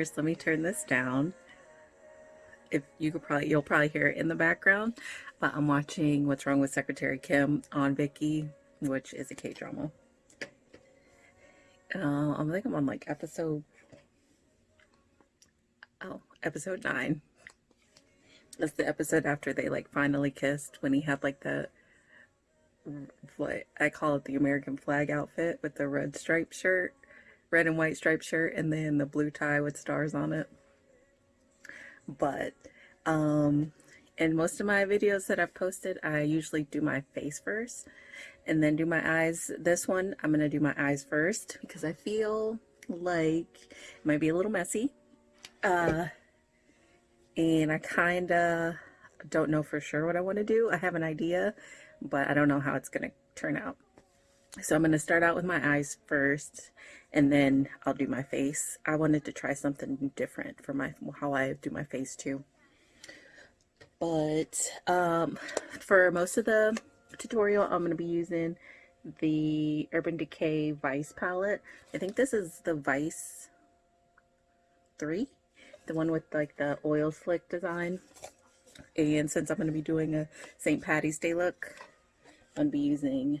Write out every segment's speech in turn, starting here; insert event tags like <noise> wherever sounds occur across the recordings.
First, let me turn this down. If you could probably, you'll probably hear it in the background, but I'm watching What's Wrong with Secretary Kim on Viki, which is a K drama. Uh, I think I'm on like episode, oh, episode nine. That's the episode after they like finally kissed when he had like the what I call it the American flag outfit with the red striped shirt, red and white striped shirt, and then the blue tie with stars on it. But um, in most of my videos that I've posted, I usually do my face first and then do my eyes. This one, I'm going to do my eyes first because I feel like it might be a little messy. Uh, and I kind of don't know for sure what I want to do. I have an idea, but I don't know how it's going to turn out. So I'm going to start out with my eyes first, and then I'll do my face. I wanted to try something different for my how I do my face too. But um, for most of the tutorial, I'm going to be using the Urban Decay Vice palette. I think this is the Vice 3, the one with like the oil slick design. And since I'm going to be doing a St. Patty's Day look, I'm going to be using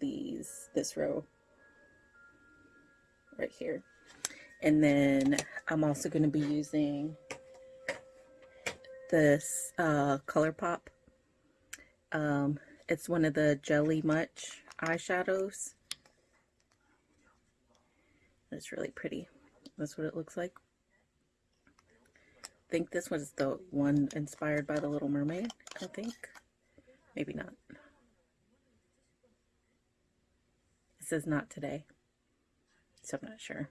these, this row right here. And then I'm also going to be using this uh, ColourPop. Um, it's one of the Jelly Much eyeshadows. It's really pretty. That's what it looks like. I think this was the one inspired by The Little Mermaid, I think. Maybe not. It says not today. So I'm not sure.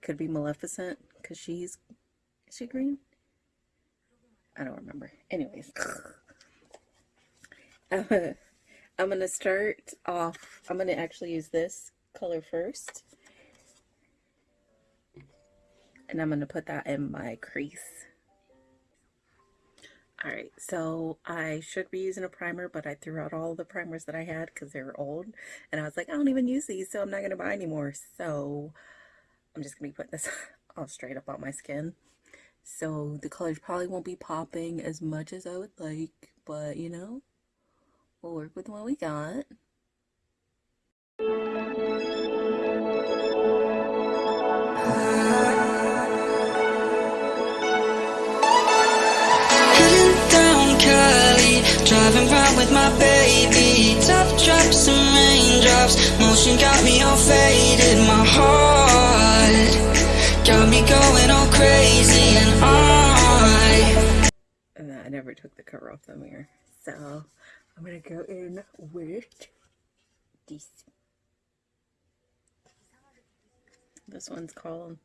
Could be Maleficent, because she's... Is she green? I don't remember. Anyways. <laughs> I'm going to start off... I'm going to actually use this color first. And I'm going to put that in my crease. Alright, so I should be using a primer, but I threw out all the primers that I had because they were old. And I was like, I don't even use these, so I'm not going to buy anymore. So I'm just going to be putting this <laughs> all straight up on my skin. So the colors probably won't be popping as much as I would like, but you know, we'll work with what we got. With my baby. Top drops and raindrops. Motion got me all faded. My heart Got me going all crazy. And I And I never took the cover off the mirror. So I'm gonna go in with this. This one's called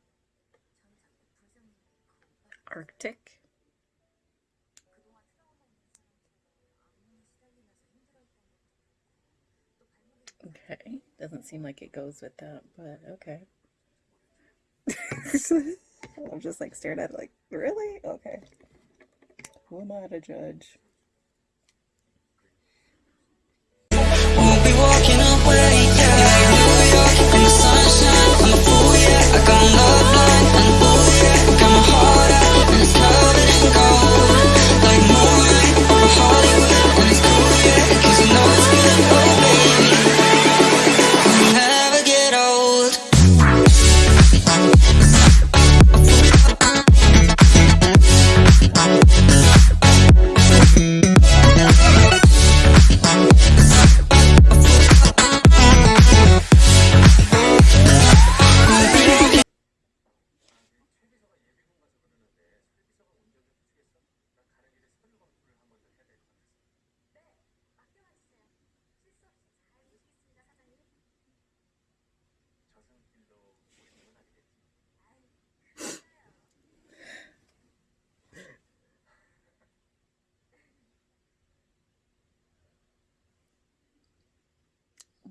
Arctic Okay, doesn't seem like it goes with that, but okay. <laughs> I'm just like staring at it like, really? Okay. Who am I to judge?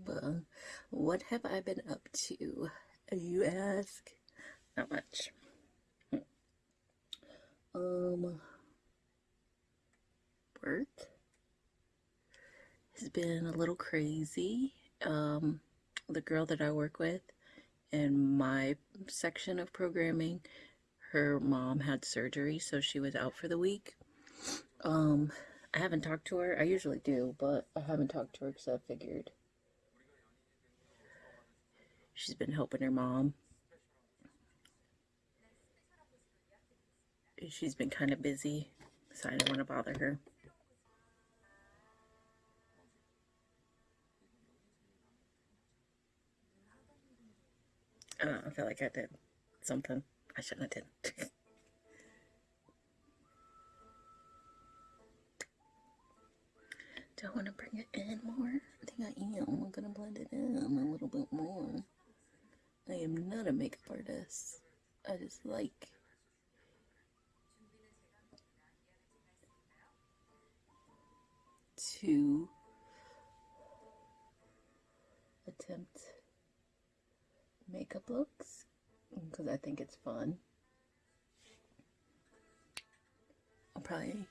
Well, what have I been up to? You ask? Not much. Um, work has been a little crazy. Um, the girl that I work with in my section of programming. Her mom had surgery, so she was out for the week. Um, I haven't talked to her. I usually do, but I haven't talked to her because I figured she's been helping her mom. She's been kind of busy, so I don't want to bother her. I don't know, I feel like I did something I shouldn't have did. Do I want to bring it in more? I think I am. I'm gonna blend it in a little bit more. I am not a makeup artist. I just like to attempt makeup looks because I think it's fun. I probably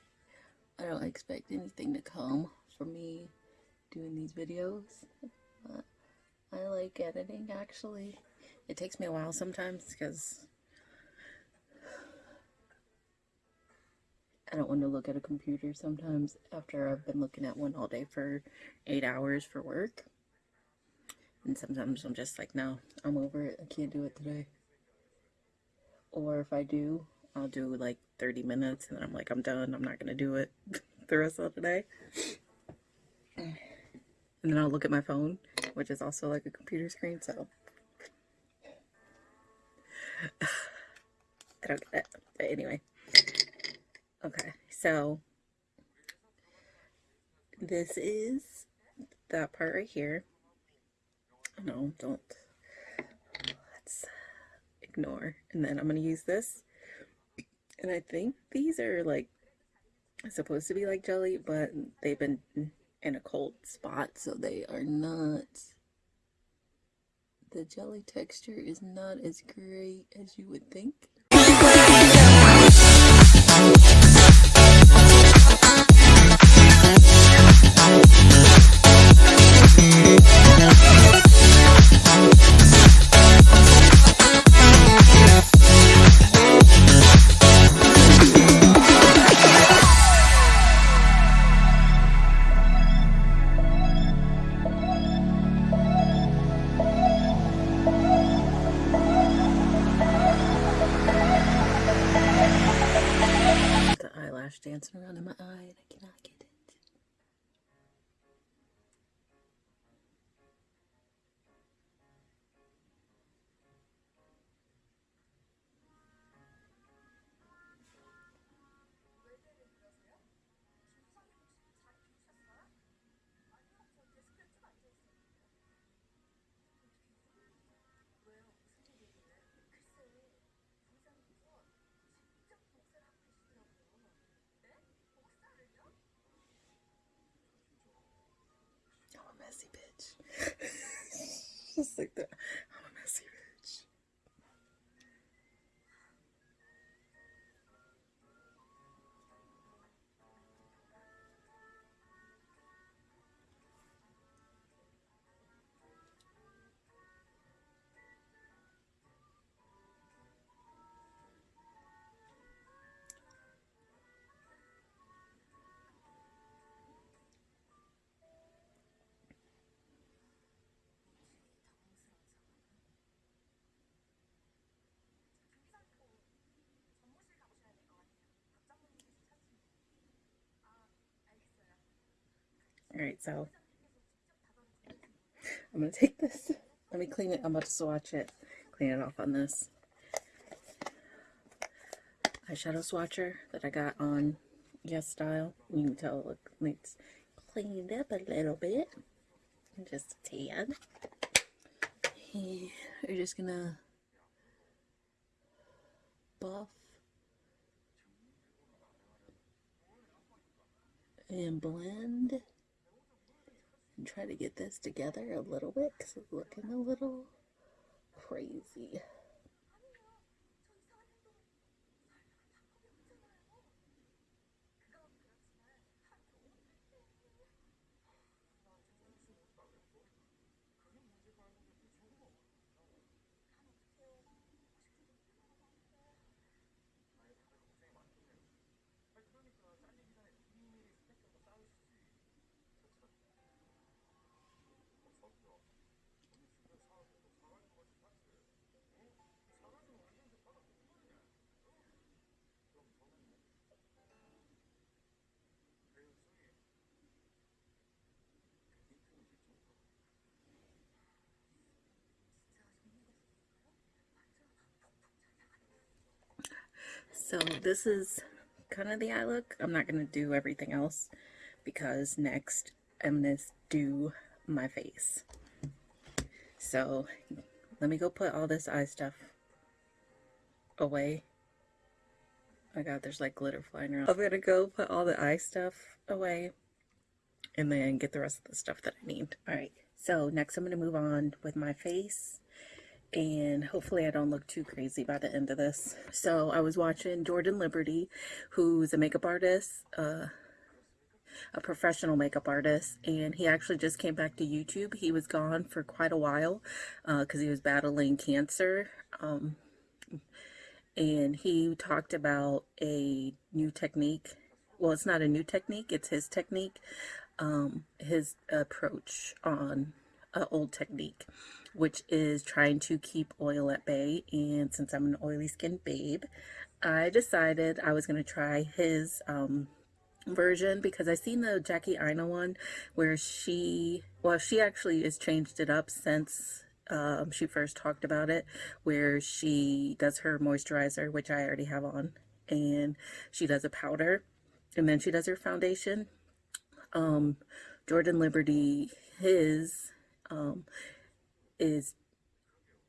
I don't expect anything to come from me doing these videos. I like editing actually. It takes me a while sometimes because I don't want to look at a computer sometimes after I've been looking at one all day for eight hours for work. And sometimes I'm just like, no, I'm over it. I can't do it today. Or if I do, I'll do like 30 minutes and then I'm like, I'm done. I'm not going to do it <laughs> the rest of the day. And then I'll look at my phone, which is also like a computer screen. So I don't get it. But anyway. Okay, so this is that part right here. No, don't. Let's ignore. And then I'm going to use this. And I think these are like supposed to be like jelly, but they've been in a cold spot, so they are not. The jelly texture is not as great as you would think. The <laughs> Just like Alright, so I'm gonna take this. Let me clean it. I'm about to swatch it. Clean it off on this eyeshadow swatcher that I got on YesStyle. You can tell it it's cleaned up a little bit. Just a tad. And We're just gonna buff and blend and try to get this together a little bit because it's looking a little crazy. So this is kind of the eye look. I'm not going to do everything else because next I'm going to do my face. So let me go put all this eye stuff away. Oh my god, there's like glitter flying around. I'm gonna go put all the eye stuff away and then get the rest of the stuff that I need. Alright, so next I'm gonna move on with my face and hopefully I don't look too crazy by the end of this. So I was watching Jordan Liberty, who's a makeup artist, uh, a professional makeup artist, and he actually just came back to YouTube. He was gone for quite a while because uh, he was battling cancer. Um, and he talked about a new technique. Well, it's not a new technique, it's his technique, um, his approach on an old technique, which is trying to keep oil at bay. And since I'm an oily skin babe, I decided I was going to try his um, version because I seen the Jackie Aina one where she, well, she actually has changed it up since um, she first talked about it, where she does her moisturizer, which I already have on, and she does a powder, and then she does her foundation. Um, Jordan Liberty, his um, is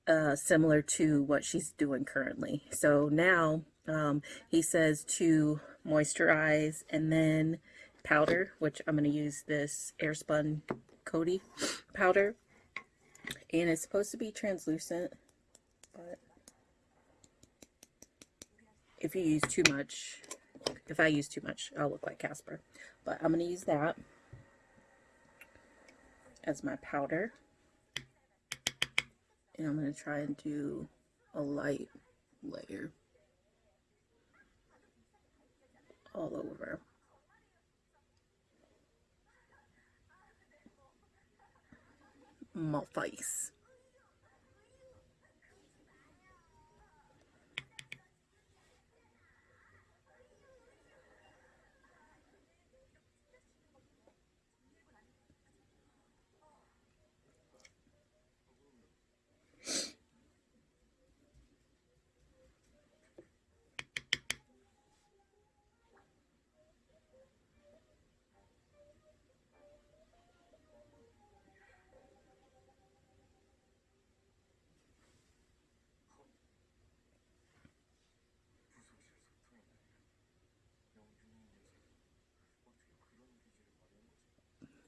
uh, similar to what she's doing currently. So now um, he says to moisturize and then powder, which I'm going to use this Airspun Coty powder. And it's supposed to be translucent but if you use too much if I use too much I'll look like Casper. But I'm gonna use that as my powder and I'm gonna try and do a light layer all over my face.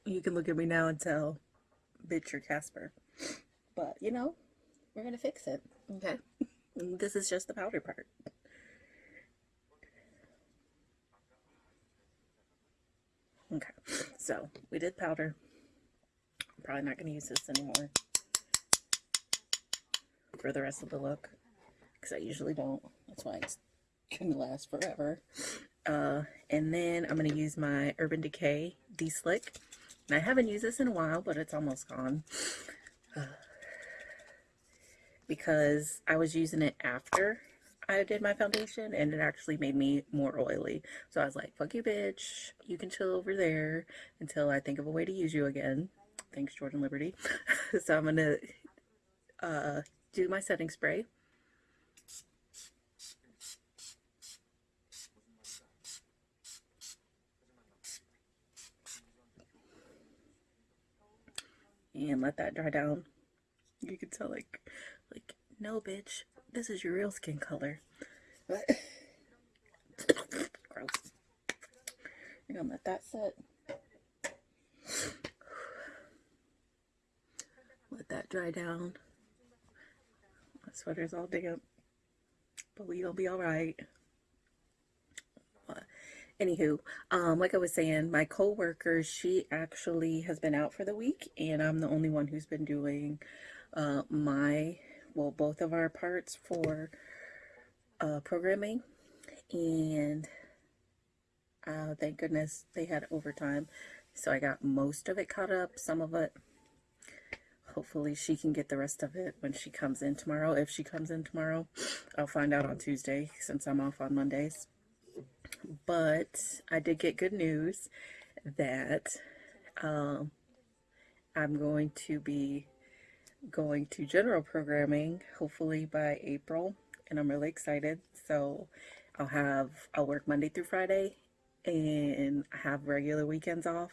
You can look at me now and tell, bitch, you're Casper. But, you know, we're going to fix it. Okay? <laughs> this is just the powder part. Okay, so we did powder. I'm probably not going to use this anymore for the rest of the look because I usually don't. That's why it's going to last forever. Uh, and then I'm going to use my Urban Decay De-Slick. I haven't used this in a while, but it's almost gone. <sighs> Because I was using it after I did my foundation and it actually made me more oily. So I was like, fuck you, bitch. You can chill over there until I think of a way to use you again. Thanks, Jordan Liberty. <laughs> so I'm going to uh, do my setting spray. And let that dry down. You can tell like, like, no bitch, this is your real skin color. But, <laughs> gross. You're gonna let that sit. Let that dry down. My sweater's all damp, but we gonna be all right. Anywho, um, like I was saying, my co-worker, she actually has been out for the week, and I'm the only one who's been doing uh, my, well, both of our parts for uh, programming, and uh, thank goodness they had overtime, so I got most of it caught up, some of it, hopefully she can get the rest of it when she comes in tomorrow. If she comes in tomorrow, I'll find out on Tuesday since I'm off on Mondays but I did get good news that um, I'm going to be going to general programming hopefully by April and I'm really excited so I'll have I'll work Monday through Friday and I have regular weekends off.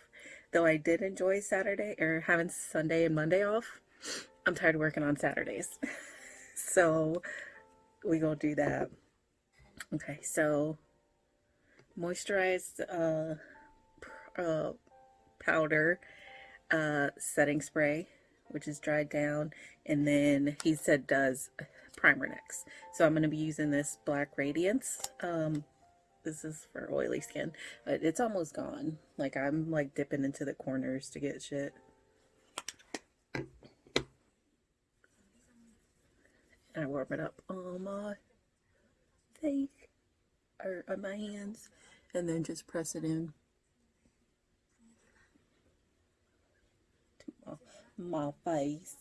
Though I did enjoy Saturday or having Sunday and Monday off, I'm tired of working on Saturdays. <laughs> so we gonna do that. Okay, so moisturized uh, uh powder, uh setting spray, which is dried down, and then he said does primer next. So I'm gonna be using this Black Radiance. Um, this is for oily skin. It's almost gone. Like I'm like dipping into the corners to get shit. And I warm it up on my face or on my hands and then just press it in. To my, face.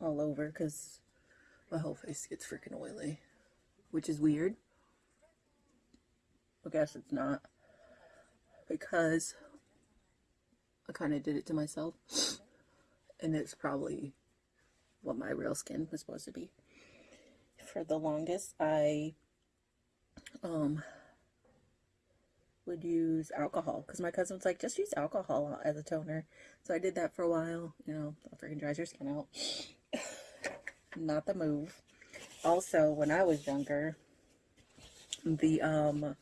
All over because my whole face gets freaking oily which is weird. I guess it's not because I kind of did it to myself and it's probably what my real skin was supposed to be. For the longest I um would use alcohol because my cousin was like just use alcohol as a toner. So I did that for a while you know it freaking dries your skin out. <laughs> Not the move. Also when I was younger the um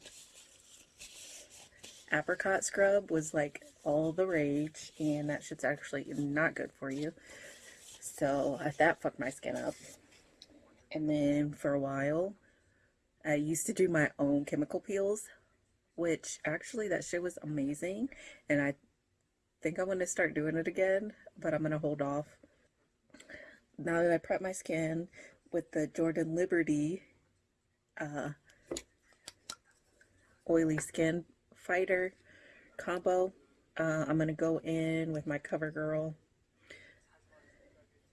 apricot scrub was like all the rage and that shit's actually not good for you. So that fucked my skin up. And then for a while I used to do my own chemical peels which actually that shit was amazing and I think I'm going to start doing it again but I'm going to hold off. Now that I prep my skin with the Jordan Liberty uh, oily skin fighter combo uh, I'm going to go in with my CoverGirl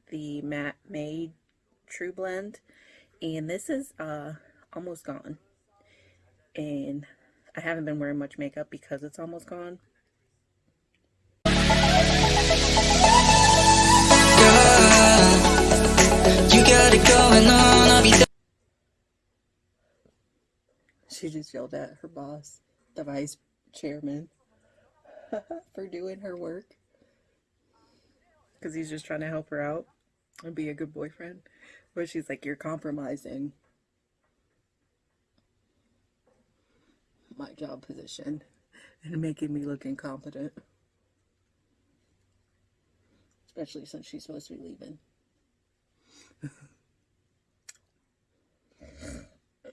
the matte made true blend and this is uh almost gone. And I haven't been wearing much makeup because it's almost gone. She just yelled at her boss the vice chairman <laughs> for doing her work. Because he's just trying to help her out and be a good boyfriend. But she's like you're compromising my job position and making me look incompetent. Especially since she's supposed to be leaving. <laughs>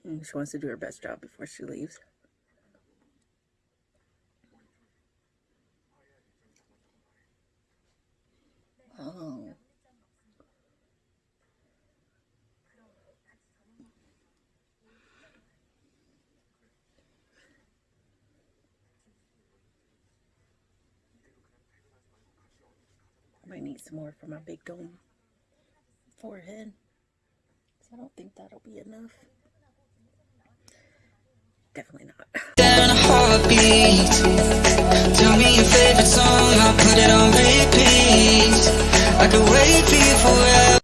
She wants to do her best job before she leaves some more for my big dome forehead. I don't think that'll be enough. Definitely not. <laughs> There a heartbeat. Tell me your favorite song, I'll put it on repeat. I could wait for you forever.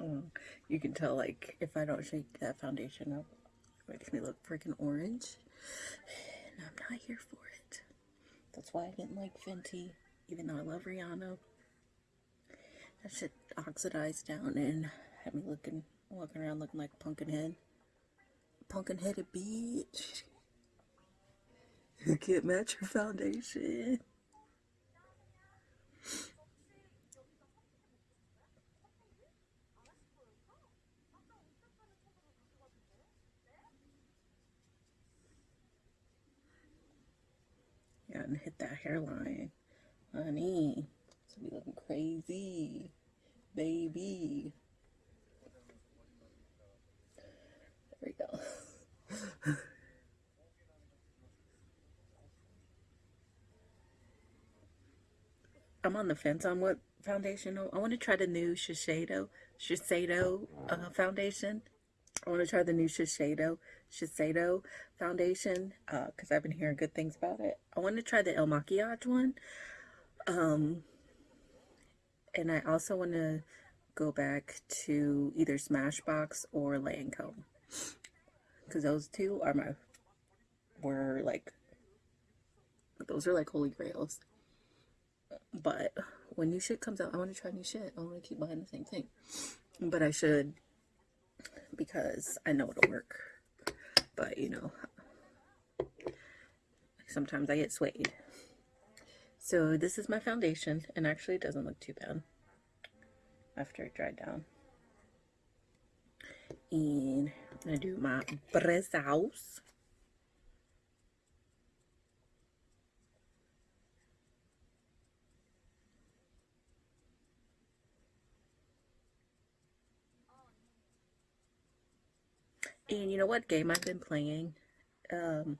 Oh, you can tell, like, if I don't shake that foundation up, it makes me look freaking orange. <sighs> And I'm not here for it. That's why I didn't like Fenty, even though I love Rihanna. That shit oxidized down and had me looking, walking around looking like a pumpkin head. Pumpkin headed bitch. <laughs> You can't match your foundation. And hit that hairline. Honey. It's be looking crazy. Baby. There we go. <laughs> I'm on the fence on what foundation. I want to try the new Shiseido, Shiseido uh, foundation. I want to try the new Shiseido, Shiseido foundation because I've been hearing good things about it. I want to try the El Makiage one. Um, and I also want to go back to either Smashbox or Lancome. Because those two are my, were like, those are like holy grails. But when new shit comes out, I want to try new shit. I want to keep buying the same thing. But I should because I know it'll work. But you know, sometimes I get swayed. So this is my foundation, and actually it doesn't look too bad after it dried down. And gonna do my brows. And you know what game I've been playing um,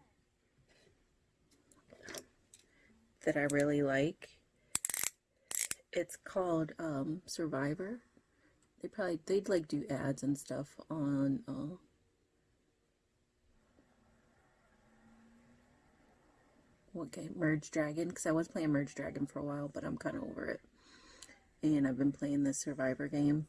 that I really like? It's called um, Survivor. They probably they'd like do ads and stuff on uh, what game? Merge Dragon. Because I was playing Merge Dragon for a while, but I'm kind of over it. And I've been playing this Survivor game.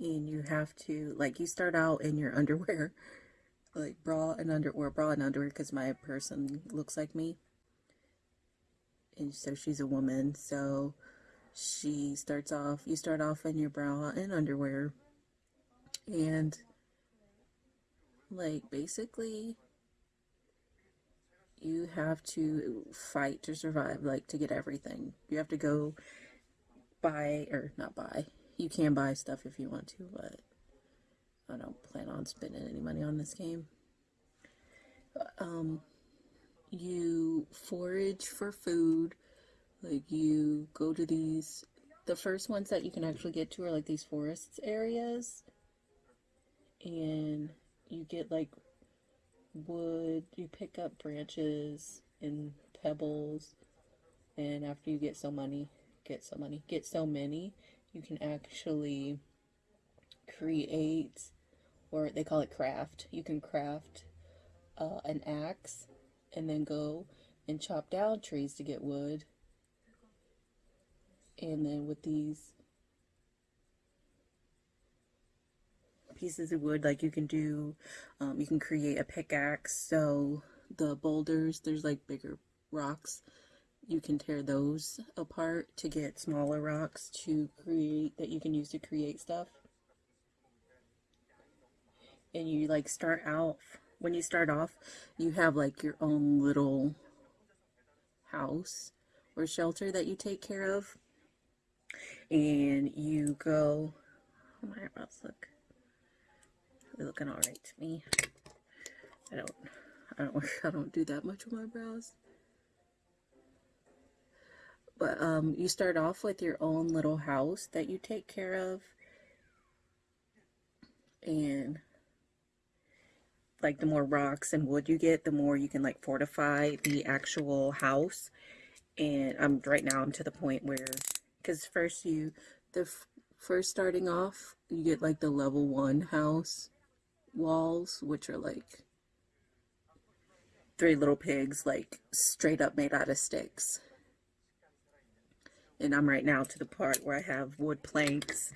And you have to like you start out in your <laughs> underwear like bra and underwear or bra and underwear because my person looks like me. And so she's a woman so she starts off you start off in your bra and underwear. And like basically you have to fight to survive like to get everything. You have to go buy or not buy you can buy stuff if you want to, but I don't plan on spending any money on this game. Um, you forage for food, like you go to these, the first ones that you can actually get to are like these forests areas, and you get like wood, you pick up branches and pebbles, and after you get so money, get so money, get so many, you can actually create, or they call it craft. You can craft uh, an axe and then go and chop down trees to get wood. And then with these pieces of wood, like you can do, um, you can create a pickaxe. So the boulders, there's like bigger rocks you can tear those apart to get smaller rocks to create that you can use to create stuff. And you like start out when you start off you have like your own little house or shelter that you take care of. And you go oh my eyebrows look. They're looking all right to me. I don't i don't <laughs> i don't do that much with my brows but um, you start off with your own little house that you take care of. And like the more rocks and wood you get, the more you can like fortify the actual house. And I'm right now I'm to the point where, because first you, the first starting off, you get like the level one house walls, which are like three little pigs, like straight up made out of sticks and I'm right now to the part where I have wood planks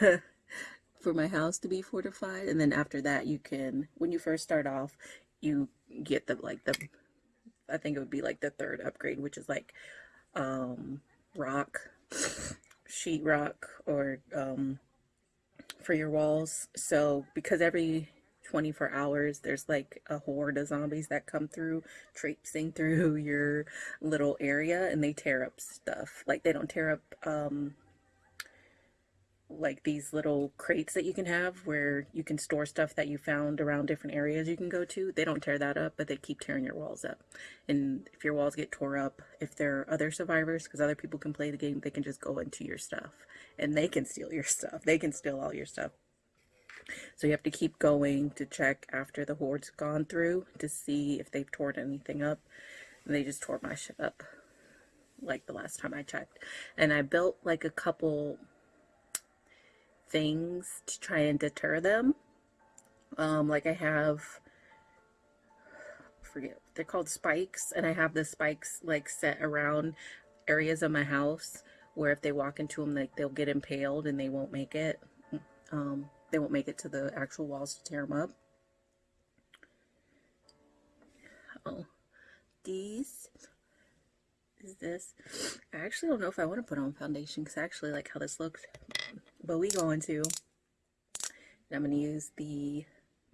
<laughs> for my house to be fortified and then after that you can when you first start off you get the like the I think it would be like the third upgrade which is like um rock sheetrock or um for your walls. So because every 24 hours there's like a horde of zombies that come through traipsing through <laughs> your little area and they tear up stuff. Like they don't tear up um like these little crates that you can have where you can store stuff that you found around different areas you can go to. They don't tear that up but they keep tearing your walls up. And if your walls get tore up if there are other survivors because other people can play the game they can just go into your stuff and they can steal your <laughs> stuff. They can steal all your stuff so you have to keep going to check after the horde's gone through to see if they've torn anything up. And they just tore my shit up like the last time I checked. And I built like a couple things to try and deter them. Um, like I have, forget, they're called spikes. And I have the spikes like set around areas of my house where if they walk into them, like they'll get impaled and they won't make it. Um, they won't make it to the actual walls to tear them up. Oh, these is this. I actually don't know if I want to put on foundation because I actually like how this looks. But we going to. I'm going to use the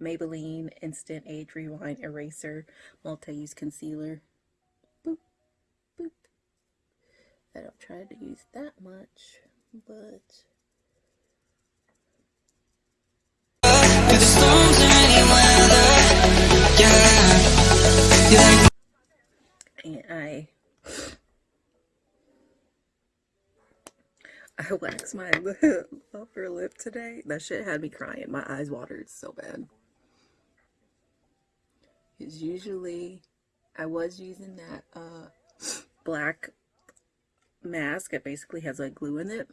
Maybelline Instant Age Rewind Eraser Multi-Use Concealer. Boop, boop. I don't try to use that much, but... and I I waxed my <laughs> lip, upper lip today. That shit had me crying. My eyes watered so bad. Because usually I was using that uh black mask. It basically has like glue in it.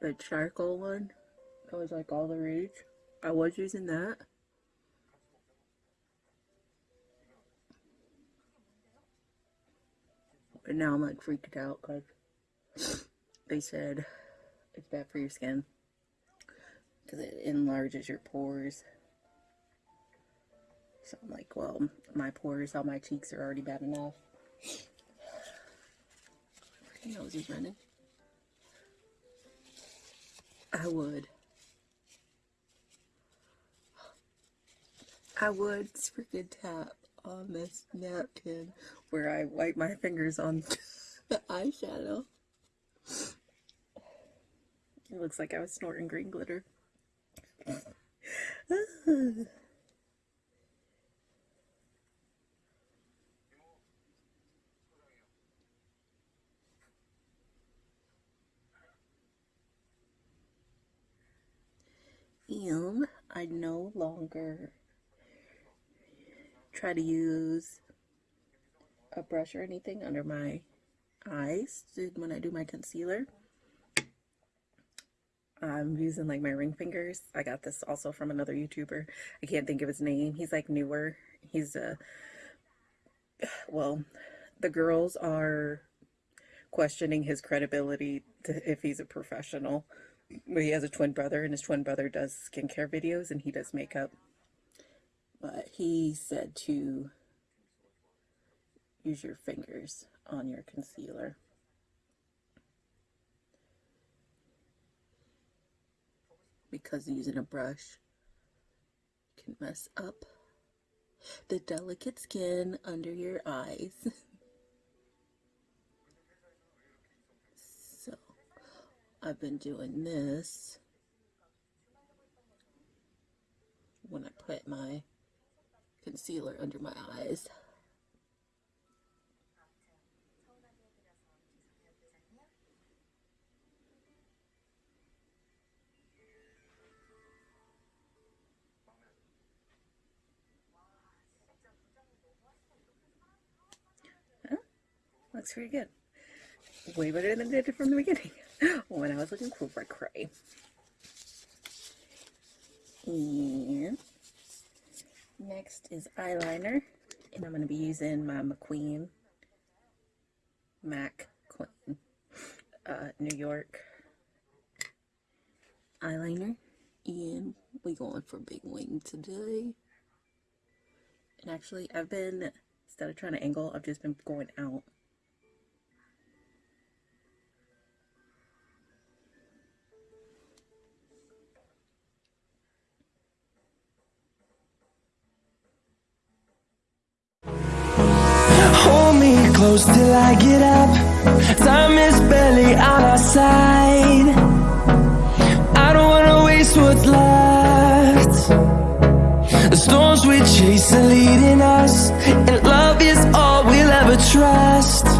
The charcoal one. That was like all the rage. I was using that. And now I'm like freaked out because they said it's bad for your skin because it enlarges your pores. So I'm like, well, my pores on my cheeks are already bad enough. Freaking nose is running. I would. I would freaking tap on this napkin where I wipe my fingers on <laughs> the eyeshadow. It looks like I was snorting green glitter. <sighs> And I no longer try to use a brush or anything under my eyes when I do my concealer. I'm using like my ring fingers. I got this also from another YouTuber. I can't think of his name. He's like newer. He's a, uh, <sighs> well, the girls are questioning his credibility to, if he's a professional. But he has a twin brother and his twin brother does skincare videos and he does makeup. But he said to use your fingers on your concealer. Because using a brush can mess up the delicate skin under your eyes. <laughs> so, I've been doing this when I put my concealer under my eyes. Looks pretty good. Way better than it did from the beginning <laughs> when I was looking for cray. And next is eyeliner. And I'm going to be using my McQueen MAC Queen uh, New York eyeliner. And we going for big wing today. And actually, I've been, instead of trying to angle, I've just been going out. Close till I get up. Time is barely on our side. I don't wanna waste what's left. The storms we chase are leading us, and love is all we'll ever trust.